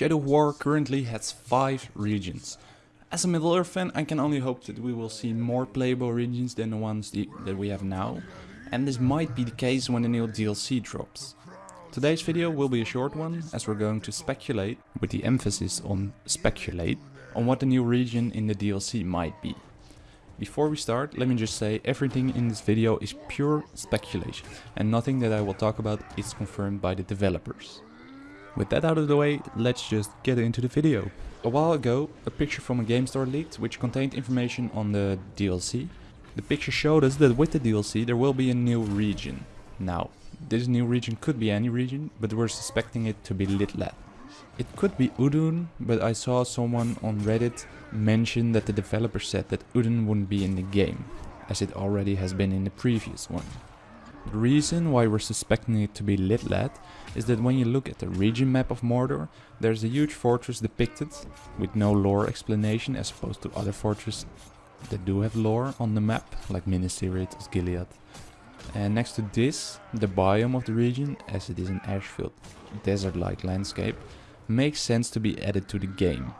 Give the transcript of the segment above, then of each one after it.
Shadow War currently has 5 regions. As a Middle-earth fan I can only hope that we will see more playable regions than the ones that we have now. And this might be the case when the new DLC drops. Today's video will be a short one as we're going to speculate, with the emphasis on speculate, on what the new region in the DLC might be. Before we start, let me just say everything in this video is pure speculation and nothing that I will talk about is confirmed by the developers. With that out of the way, let's just get into the video. A while ago, a picture from a game store leaked which contained information on the DLC. The picture showed us that with the DLC there will be a new region. Now, this new region could be any region, but we're suspecting it to be Lithlad. It could be Udun, but I saw someone on Reddit mention that the developer said that Udun wouldn't be in the game, as it already has been in the previous one. The reason why we're suspecting it to be Lithlad is that when you look at the region map of Mordor, there's a huge fortress depicted with no lore explanation as opposed to other fortresses that do have lore on the map, like Minas Tirith, Osgiliath. And next to this, the biome of the region, as it is an ashfield desert-like landscape, makes sense to be added to the game,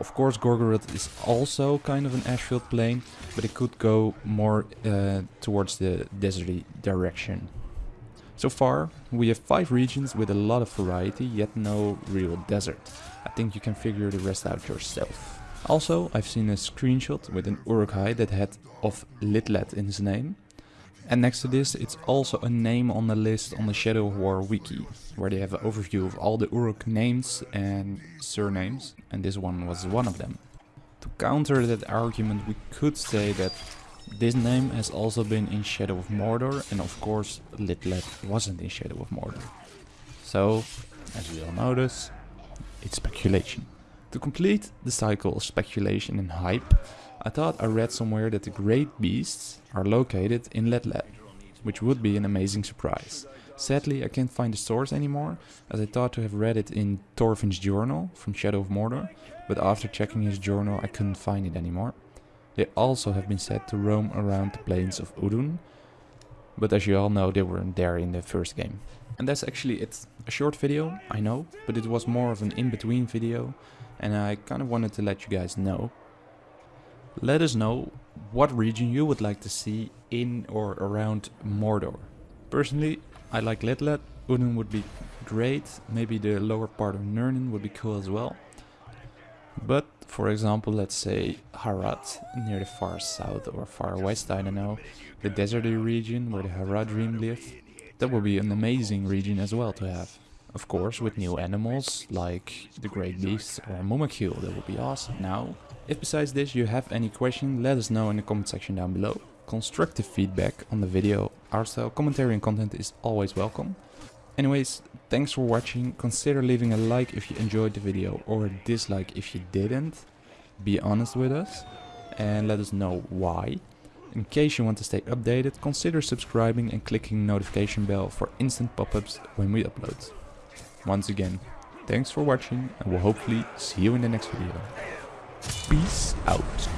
of course Gorgoroth is also kind of an ashfield plain, but it could go more uh, towards the deserty direction. So far, we have 5 regions with a lot of variety, yet no real desert. I think you can figure the rest out yourself. Also, I've seen a screenshot with an Uruk-hai that had of Lithlad in his name, and next to this, it's also a name on the list on the Shadow of War wiki, where they have an overview of all the Uruk names and surnames, and this one was one of them. To counter that argument, we could say that this name has also been in Shadow of Mordor, and of course Lithlad wasn't in Shadow of Mordor. So, as we all notice, it's speculation. To complete the cycle of speculation and hype, I thought I read somewhere that the great beasts are located in Lithlad, which would be an amazing surprise. Sadly, I can't find the source anymore, as I thought to have read it in Torvin's journal from Shadow of Mordor, but after checking his journal I couldn't find it anymore. They also have been said to roam around the plains of Udun, but as you all know they weren't there in the first game. And that's actually it. A short video, I know, but it was more of an in-between video, and I kind of wanted to let you guys know let us know what region you would like to see in or around Mordor. Personally, I like Lithlad. Udun would be great. Maybe the lower part of Nurnen would be cool as well. But for example, let's say Harad near the far south or far west, I don't know, the deserty region where the Haradrim live. That would be an amazing region as well to have. Of course, with new animals like the Great Beast or Mumakil, that would be awesome. Now, if besides this you have any question, let us know in the comment section down below. Constructive feedback on the video, art style, commentary and content is always welcome. Anyways, thanks for watching, consider leaving a like if you enjoyed the video or a dislike if you didn't. Be honest with us and let us know why. In case you want to stay updated, consider subscribing and clicking notification bell for instant pop-ups when we upload. Once again, thanks for watching and we'll hopefully see you in the next video. Peace out.